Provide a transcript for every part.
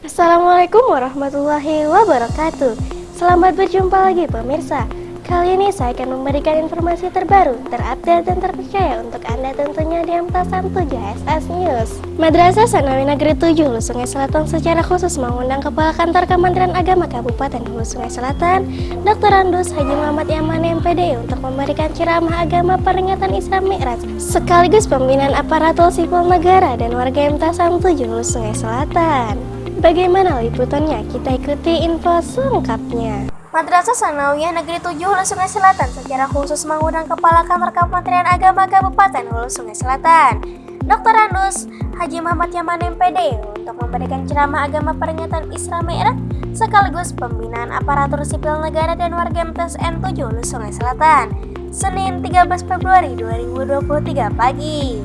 Assalamualaikum warahmatullahi wabarakatuh. Selamat berjumpa lagi pemirsa Kali ini saya akan memberikan informasi terbaru, terupdate dan terpercaya untuk Anda tentunya di Amtasan 7 SS News. Madrasah Sanawi Negeri 7 Hulu Sungai Selatan secara khusus mengundang Kepala Kantor Kementerian Agama Kabupaten Hulu Sungai Selatan, Dr. Andus Haji Muhammad Yaman MPD untuk memberikan ceramah agama peringatan Islam Mi'raj sekaligus pembinaan aparatur sipil negara dan warga Amtasan 7 Hulu Sungai Selatan. Bagaimana liputannya? Kita ikuti info selengkapnya. Madrasah Sanawiyah Negeri 7 Hulu Sungai Selatan secara khusus mengundang Kepala Kantor Kementerian Agama Kabupaten Hulu Sungai Selatan, Dr. Andus Haji Muhammad Yaman MPD untuk memberikan ceramah agama peringatan Isra Mi'raj sekaligus pembinaan aparatur sipil negara dan warga MTSN 7 Hulu Sungai Selatan, Senin 13 Februari 2023 pagi.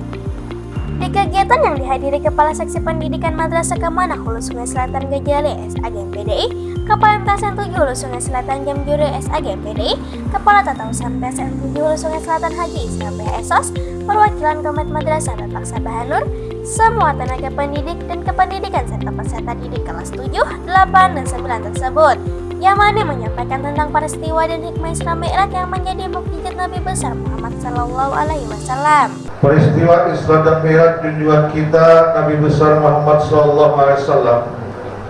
Di kegiatan yang dihadiri Kepala Seksi Pendidikan Madrasah Kemanah Hulu Sungai Selatan Gejale SAG PDI, Kepala MTSN 7 Hulu Sungai Selatan Jamjure SAG PDI, Kepala Tata Usaha MTSN 7 Hulu Sungai Selatan Haji Islam PSOS, perwakilan Komet Madrasah dan Paksa Bahanur, semua tenaga pendidik dan kependidikan serta peserta didik kelas 7, 8, dan 9 tersebut yang mana menyampaikan tentang peristiwa dan hikmah Isra Mi'raj yang menjadi mukjizat Nabi besar Muhammad Sallallahu Alaihi Wasallam. Peristiwa Isra dan Mi'raj junjungan kita Nabi besar Muhammad Sallallahu Alaihi Wasallam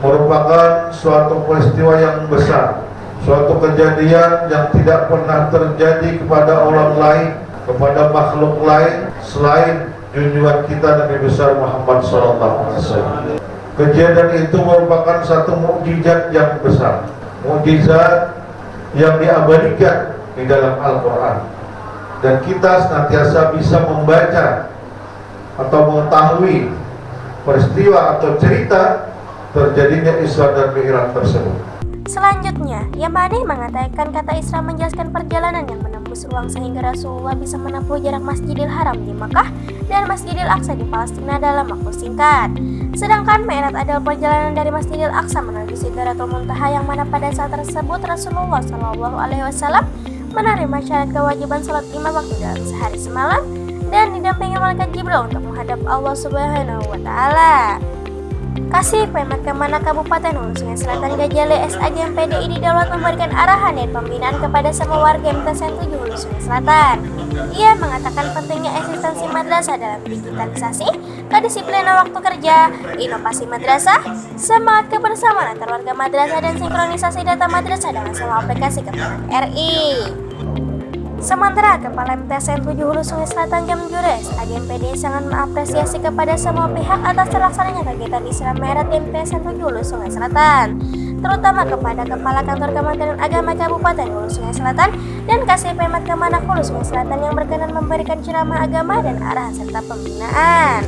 merupakan suatu peristiwa yang besar, suatu kejadian yang tidak pernah terjadi kepada orang lain, kepada makhluk lain selain junjungan kita Nabi besar Muhammad Sallallahu Alaihi Wasallam. Kejadian itu merupakan satu mukjizat yang besar mukjizat yang diabadikan di dalam Al-Quran dan kita senantiasa bisa membaca atau mengetahui peristiwa atau cerita terjadinya Isra dan Mi'raj tersebut. Selanjutnya, Yamani mengatakan kata Isra menjelaskan perjalanan yang menembus ruang sehingga Rasulullah bisa menempuh jarak Masjidil Haram di Makkah dan Masjidil Aqsa di Palestina dalam waktu singkat. Sedangkan Mi'raj adalah perjalanan dari Masjidil Aqsa menuju Sidratul Muntaha yang mana pada saat tersebut Rasulullah Wasallam menerima syarat kewajiban salat lima waktu dalam sehari semalam dan didampingi malaikat Jibril untuk menghadap Allah Subhanahu wa taala. Kasih Pemat Ke mana Kabupaten Hulu Sungai Selatan Gajale SAG PDI didaulat memberikan arahan dan pembinaan kepada semua warga MTSN 7 Hulu Sungai Selatan. Ia mengatakan pentingnya eksistensi madrasah dalam digitalisasi, kedisiplinan waktu kerja, inovasi madrasah, semangat kebersamaan antar warga madrasah dan sinkronisasi data madrasah dengan semua aplikasi kementerian RI. Sementara Kepala MTSN 7 Hulu Sungai Selatan Jam Jures, agen PD sangat mengapresiasi kepada semua pihak atas terlaksananya kegiatan Islam Merah MTSN 7 Hulu Sungai Selatan, terutama kepada Kepala Kantor Kementerian Agama Kabupaten Hulu Sungai Selatan dan Kasih Pemat Kemenak Hulu Sungai Selatan yang berkenan memberikan ceramah agama dan arahan serta pembinaan.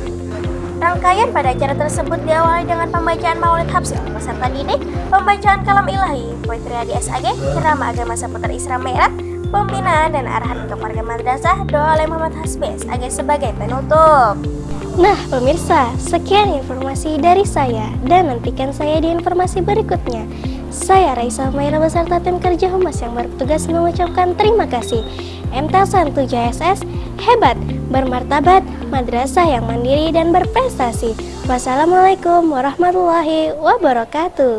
Rangkaian pada acara tersebut diawali dengan pembacaan maulid hafsir peserta didik, pembacaan kalam ilahi, poetri di SAG, ceramah agama seputar Isra Mi'raj, pembinaan dan arahan untuk warga madrasah doa oleh Muhammad Hasbes agar sebagai penutup. Nah pemirsa, sekian informasi dari saya dan nantikan saya di informasi berikutnya. Saya Raisa Maira beserta tim kerja Humas yang bertugas mengucapkan terima kasih. MTSN 7SS hebat, bermartabat, madrasah yang mandiri dan berprestasi. Wassalamualaikum warahmatullahi wabarakatuh.